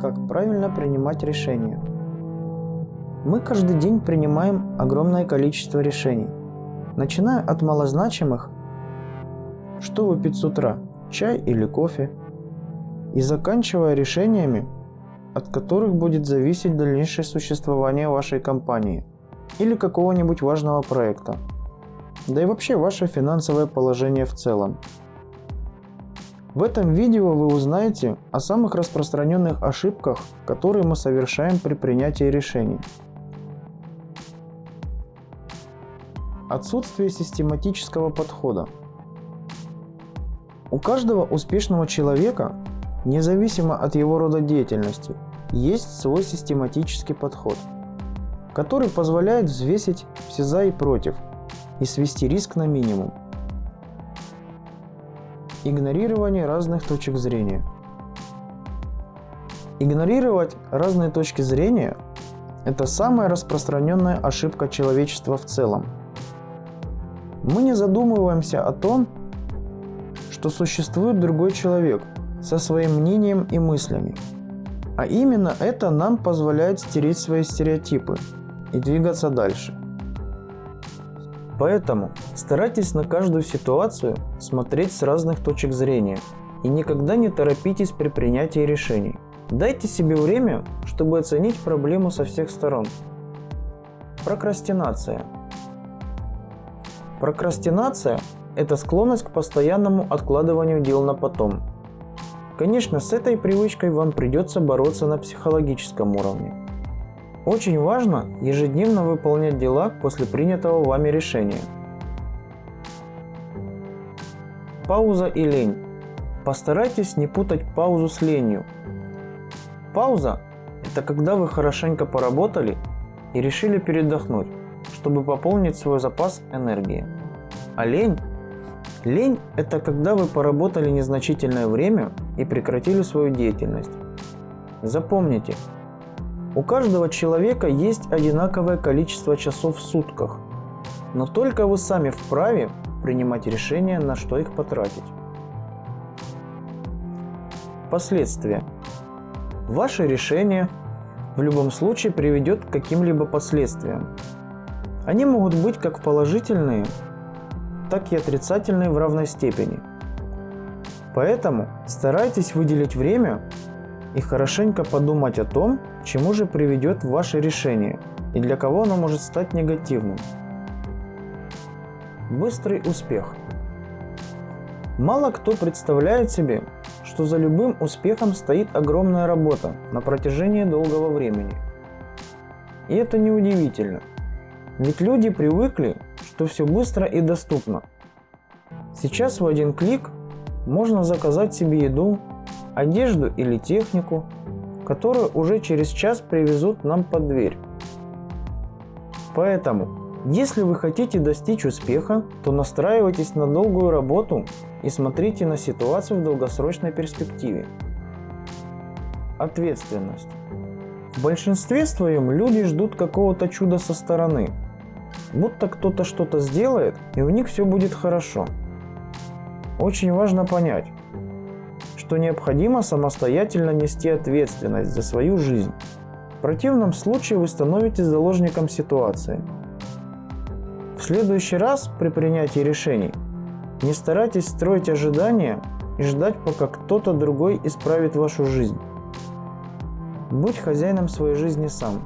Как правильно принимать решения? Мы каждый день принимаем огромное количество решений, начиная от малозначимых «что выпить с утра, чай или кофе?» и заканчивая решениями, от которых будет зависеть дальнейшее существование вашей компании или какого-нибудь важного проекта, да и вообще ваше финансовое положение в целом. В этом видео вы узнаете о самых распространенных ошибках, которые мы совершаем при принятии решений. Отсутствие систематического подхода. У каждого успешного человека Независимо от его рода деятельности, есть свой систематический подход, который позволяет взвесить все за и против и свести риск на минимум. Игнорирование разных точек зрения. Игнорировать разные точки зрения – это самая распространенная ошибка человечества в целом. Мы не задумываемся о том, что существует другой человек – со своим мнением и мыслями. А именно это нам позволяет стереть свои стереотипы и двигаться дальше. Поэтому старайтесь на каждую ситуацию смотреть с разных точек зрения и никогда не торопитесь при принятии решений. Дайте себе время, чтобы оценить проблему со всех сторон. Прокрастинация. Прокрастинация – это склонность к постоянному откладыванию дел на потом – Конечно, с этой привычкой вам придется бороться на психологическом уровне. Очень важно ежедневно выполнять дела после принятого вами решения. Пауза и лень. Постарайтесь не путать паузу с ленью. Пауза – это когда вы хорошенько поработали и решили передохнуть, чтобы пополнить свой запас энергии. А лень Лень – это когда вы поработали незначительное время и прекратили свою деятельность. Запомните, у каждого человека есть одинаковое количество часов в сутках, но только вы сами вправе принимать решение, на что их потратить. Последствия. Ваше решение в любом случае приведет к каким-либо последствиям. Они могут быть как положительные, так и отрицательные в равной степени. Поэтому старайтесь выделить время и хорошенько подумать о том, чему же приведет ваше решение и для кого оно может стать негативным. Быстрый успех. Мало кто представляет себе, что за любым успехом стоит огромная работа на протяжении долгого времени. И это неудивительно, ведь люди привыкли что все быстро и доступно. Сейчас в один клик можно заказать себе еду, одежду или технику, которую уже через час привезут нам под дверь. Поэтому, если вы хотите достичь успеха, то настраивайтесь на долгую работу и смотрите на ситуацию в долгосрочной перспективе. Ответственность. В большинстве своем люди ждут какого-то чуда со стороны, будто кто-то что-то сделает, и у них все будет хорошо. Очень важно понять, что необходимо самостоятельно нести ответственность за свою жизнь. В противном случае вы становитесь заложником ситуации. В следующий раз при принятии решений не старайтесь строить ожидания и ждать, пока кто-то другой исправит вашу жизнь. Будь хозяином своей жизни сам.